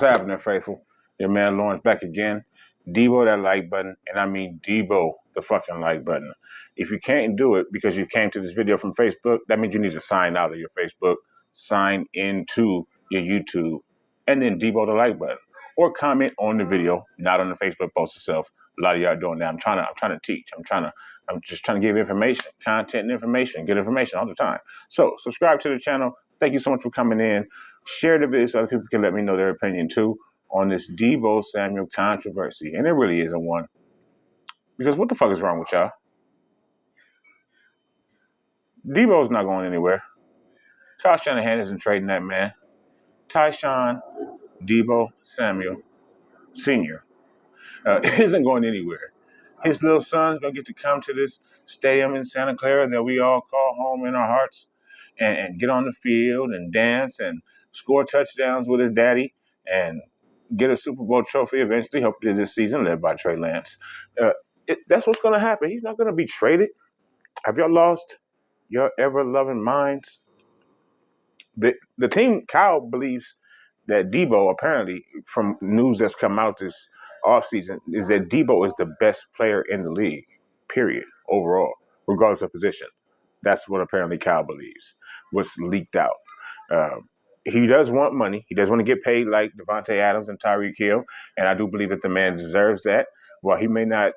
What's happening, faithful? Your man Lawrence back again. Debo that like button, and I mean Debo the fucking like button. If you can't do it because you came to this video from Facebook, that means you need to sign out of your Facebook, sign into your YouTube, and then Debo the like button. Or comment on the video, not on the Facebook post itself. A lot of y'all doing that. I'm trying to I'm trying to teach. I'm trying to I'm just trying to give information, content and information, get information all the time. So subscribe to the channel. Thank you so much for coming in. Share the video so other people can let me know their opinion too on this Deebo Samuel controversy. And it really isn't one. Because what the fuck is wrong with y'all? Deebo's not going anywhere. Kyle Shanahan isn't trading that man. Tyshun Deebo Samuel Sr. Uh, isn't going anywhere. His little son's gonna get to come to this stadium in Santa Clara that we all call home in our hearts and, and get on the field and dance and score touchdowns with his daddy and get a Super Bowl trophy eventually, hopefully this season, led by Trey Lance. Uh, it, that's what's going to happen. He's not going to be traded. Have y'all lost your ever loving minds? The the team Kyle believes that Deebo apparently from news that's come out this offseason is that Deebo is the best player in the league, period, overall, regardless of position. That's what apparently Kyle believes. Was leaked out. Um, he does want money. He does want to get paid like Davante Adams and Tyreek Hill, and I do believe that the man deserves that. While he may not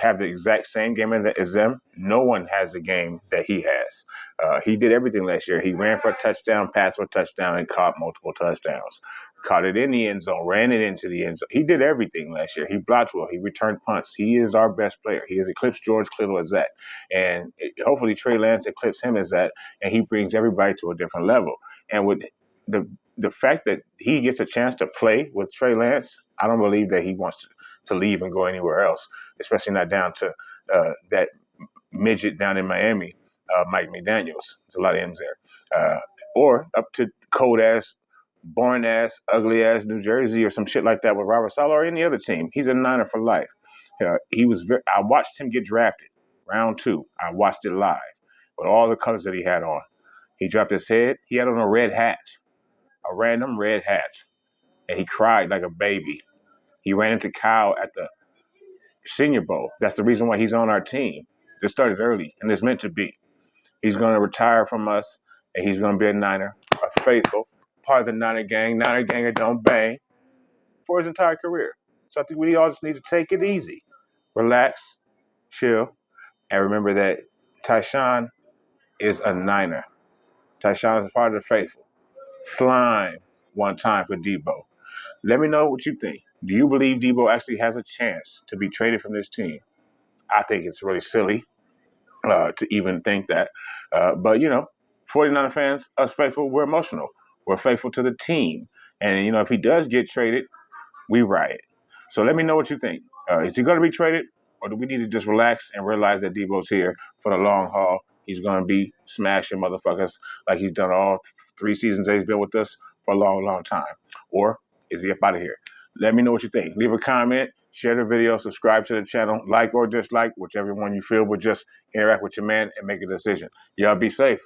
have the exact same game as them, no one has the game that he has. Uh, he did everything last year. He ran for a touchdown, passed for a touchdown, and caught multiple touchdowns. Caught it in the end zone, ran it into the end zone. He did everything last year. He blocked well. He returned punts. He is our best player. He has eclipsed George Kittle as that, and hopefully Trey Lance eclipses him as that, and he brings everybody to a different level. And with the the fact that he gets a chance to play with Trey Lance, I don't believe that he wants to, to leave and go anywhere else, especially not down to uh, that midget down in Miami, uh, Mike McDaniels. There's a lot of M's there. Uh, or up to cold ass, born ass, ugly ass New Jersey or some shit like that with Robert Saleh or any other team. He's a Niner for life. Uh, he was. Very, I watched him get drafted, round two. I watched it live with all the colors that he had on. He dropped his head. He had on a red hat, a random red hat, and he cried like a baby. He ran into Kyle at the Senior Bowl. That's the reason why he's on our team. This started early, and it's meant to be. He's going to retire from us, and he's going to be a Niner, a faithful part of the Niner gang, Niner gang that don't bang, for his entire career. So I think we all just need to take it easy, relax, chill, and remember that Tyshun is a Niner. Tyshun is part of the faithful. Slime one time for Deebo. Let me know what you think. Do you believe Deebo actually has a chance to be traded from this team? I think it's really silly uh, to even think that. Uh, but, you know, 49er fans, us faithful, we're emotional. We're faithful to the team. And, you know, if he does get traded, we riot. So let me know what you think. Uh, is he going to be traded? Or do we need to just relax and realize that Deebo's here for the long haul He's going to be smashing motherfuckers like he's done all three seasons that he's been with us for a long, long time. Or is he up out of here? Let me know what you think. Leave a comment, share the video, subscribe to the channel, like or dislike, whichever one you feel, but just interact with your man and make a decision. Y'all be safe.